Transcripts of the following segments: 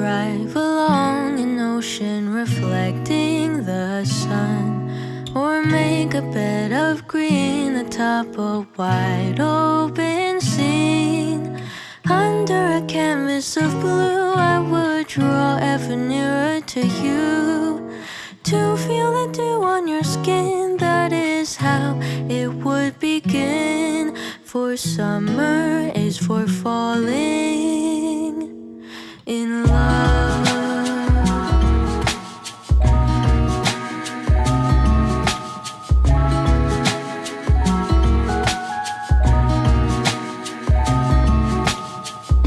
drive along an ocean reflecting the sun Or make a bed of green atop a wide open scene. Under a canvas of blue I would draw ever nearer to you To feel the dew on your skin. That is how it would begin For summer is for falling in love.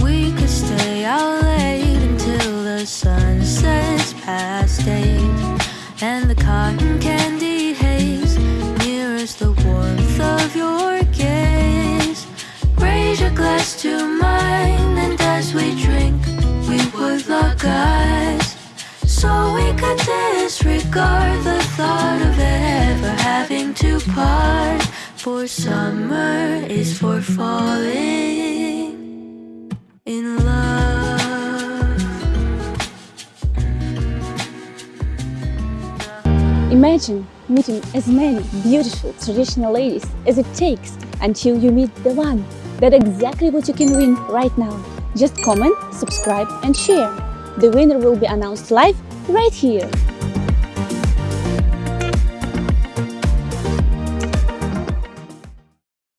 We could stay out late until the sun sets past eight And the cotton candy haze mirrors the warmth of your Raise your glass to mine disregard the thought of ever having to part For summer is for falling in love. Imagine meeting as many beautiful traditional ladies as it takes until you meet the one. That's exactly what you can win right now. Just comment, subscribe and share. The winner will be announced live right here.